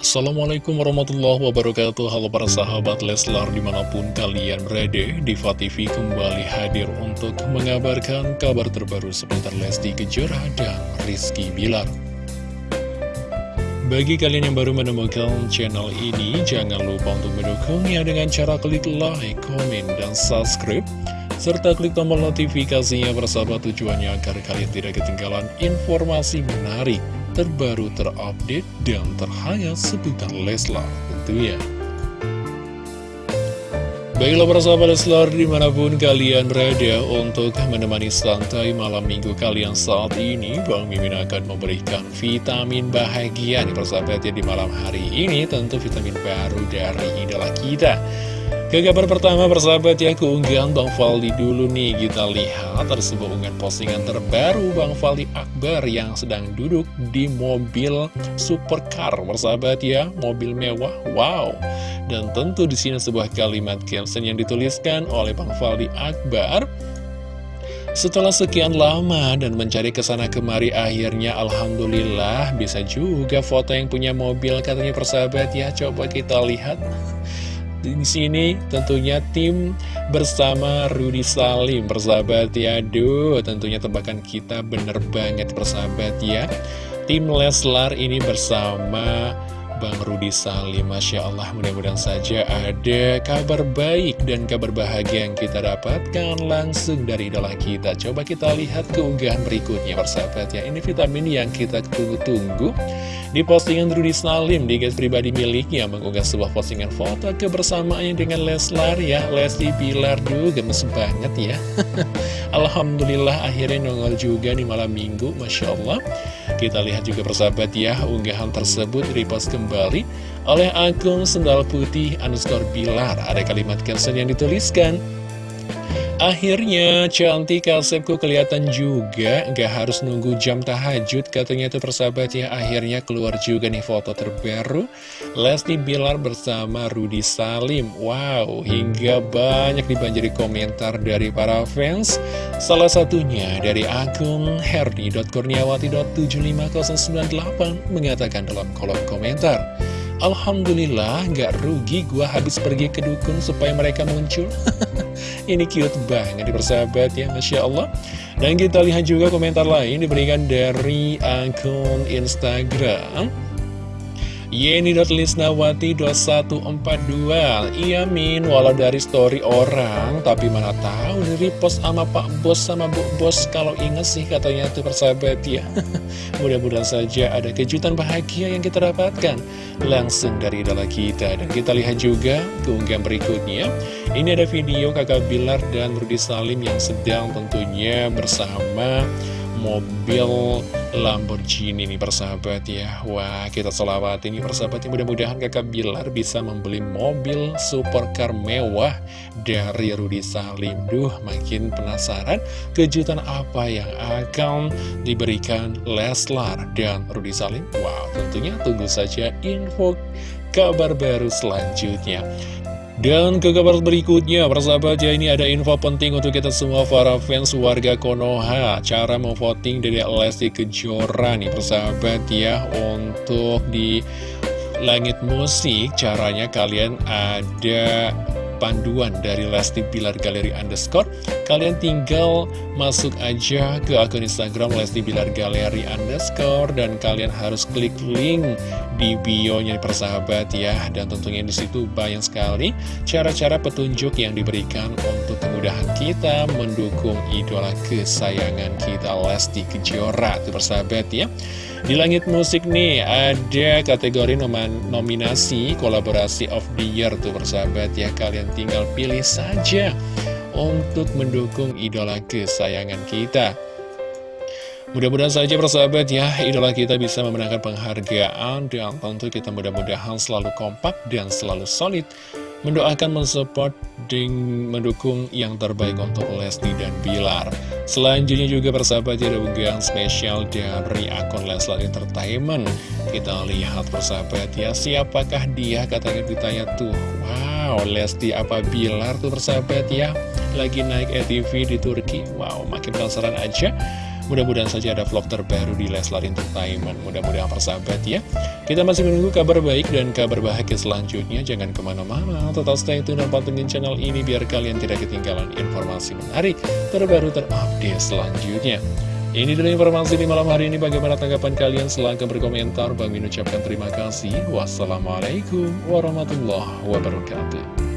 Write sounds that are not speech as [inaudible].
Assalamualaikum warahmatullahi wabarakatuh. Halo para sahabat Leslar di mana pun kalian berada Diva TV kembali hadir untuk mengabarkan kabar terbaru seputar Lesti Kejora dan Rizky Bilar. Bagi kalian yang baru menemukan channel ini Jangan lupa untuk mendukungnya dengan cara klik like, komen, dan subscribe serta klik tombol notifikasinya bersahabat tujuannya agar kalian tidak ketinggalan informasi menarik terbaru terupdate dan terhangat seputar Leslar tentunya. Baiklah para sahabat Leslar di mana pun kalian berada untuk menemani santai malam minggu kalian saat ini Bang Mimin akan memberikan vitamin bahagia nih persahabat ya di malam hari ini tentu vitamin baru dari idola kita ke kabar pertama persahabat ya keunggahan Bang Faldi dulu nih. Kita lihat sebuah unggahan postingan terbaru Bang Faldi Akbar yang sedang duduk di mobil supercar persahabat ya. Mobil mewah wow. Dan tentu di sini sebuah kalimat caption yang dituliskan oleh Bang Faldi Akbar. Setelah sekian lama dan mencari ke sana kemari akhirnya Alhamdulillah bisa juga foto yang punya mobil katanya persahabat ya. Coba kita lihat di sini tentunya tim bersama Rudy Salim persahabat ya. Aduh tentunya tebakan kita bener banget persahabat ya. Tim Leslar ini bersama Bang Rudi Salim. Masya Allah mudah-mudahan saja ada kabar baik dan kabar bahagia yang kita dapatkan langsung dari idola kita. Coba kita lihat keunggahan berikutnya persahabat ya. Ini vitamin yang kita tunggu-tunggu Di postingan Rudi Salim di guys pribadi miliknya mengunggah sebuah postingan foto kebersamaannya dengan Leslar ya. Lesti Pilar duh gemes banget ya. [laughs] Alhamdulillah akhirnya nongol juga di malam minggu Masya Allah. Kita lihat juga persahabat ya unggahan tersebut repost kembali kembali oleh akun Sendal Putih underscore Bilar. Ada kalimat caption yang dituliskan, Akhirnya cantik kasepku kelihatan juga. Gak harus nunggu jam tahajud Katanya itu persahabat ya. Akhirnya keluar juga nih foto terbaru. Lesti Bilar bersama Rudy Salim. Wow hingga banyak dibanjiri komentar dari para fans. Salah satunya dari akun herdi.kurniawati.75098 Mengatakan dalam kolom komentar Alhamdulillah gak rugi gua habis pergi ke dukun supaya mereka muncul. [laughs] Ini cute banget di persahabat ya Masya Allah. Dan kita lihat juga komentar lain diberikan dari akun Instagram Yeni.lisnawati2142 Iya Min, walau dari story orang Tapi mana tahu dari post sama Pak Bos sama Bu Bos Kalau inget sih katanya tuh persahabat ya. [laughs] Mudah-mudahan saja ada kejutan bahagia yang kita dapatkan. Langsung dari idola kita. Dan kita lihat juga keunggahan berikutnya. Ini ada video kakak Bilar dan Rudi Salim yang sedang tentunya bersama mobil Lamborghini nih persahabat ya. Wah kita selawat ini persahabat mudah-mudahan kakak Bilar bisa membeli mobil supercar mewah dari Rudi Salim Duh makin penasaran kejutan apa yang akan diberikan Leslar dan Rudi Salim Wow tentunya tunggu saja info kabar baru selanjutnya dan ke kabar berikutnya, persahabat ya ini ada info penting untuk kita semua para fans warga Konoha. Cara memvoting dari Lesti Kejora nih persahabat ya Untuk di langit musik caranya kalian ada panduan dari Lesti Bilar Galeri Underscore. Kalian tinggal masuk aja ke akun Instagram Lesti Bilar Galeri Underscore Dan kalian harus klik link di bio-nya persahabat ya. Dan tentunya di situ banyak sekali cara-cara petunjuk yang diberikan untuk kemudahan kita mendukung idola kesayangan kita Lesti Kejora. Itu persahabat ya. Di langit musik nih ada kategori nominasi kolaborasi of the year. Tuh persahabat ya. Kalian tinggal pilih saja untuk mendukung idola kesayangan kita. Mudah-mudahan saja persahabat ya, idola kita bisa memenangkan penghargaan. Dan tentu kita mudah-mudahan selalu kompak dan selalu solid mendoakan, mensupport, dan mendukung yang terbaik untuk Lesti dan Bilar. Selanjutnya juga persahabat ada unggahan spesial dari akun Leslar Entertainment. Kita lihat persahabat ya, siapakah dia katanya ditanya tuh. Wow, Lesti apa Bilar tuh persahabat ya, lagi naik ATV di Turki. Wow, makin penasaran aja. Mudah-mudahan saja ada vlog terbaru di Leslar Entertainment Mudah-mudahan persahabat ya Kita masih menunggu kabar baik dan kabar bahagia selanjutnya Jangan ke mana-mana Tetap stay tune dan pantengin channel ini Biar kalian tidak ketinggalan informasi menarik Terbaru terupdate selanjutnya ini dulu informasi di malam hari ini. Bagaimana tanggapan kalian? Silahkan berkomentar. Bang Min ucapkan terima kasih. Wassalamualaikum warahmatullahi wabarakatuh.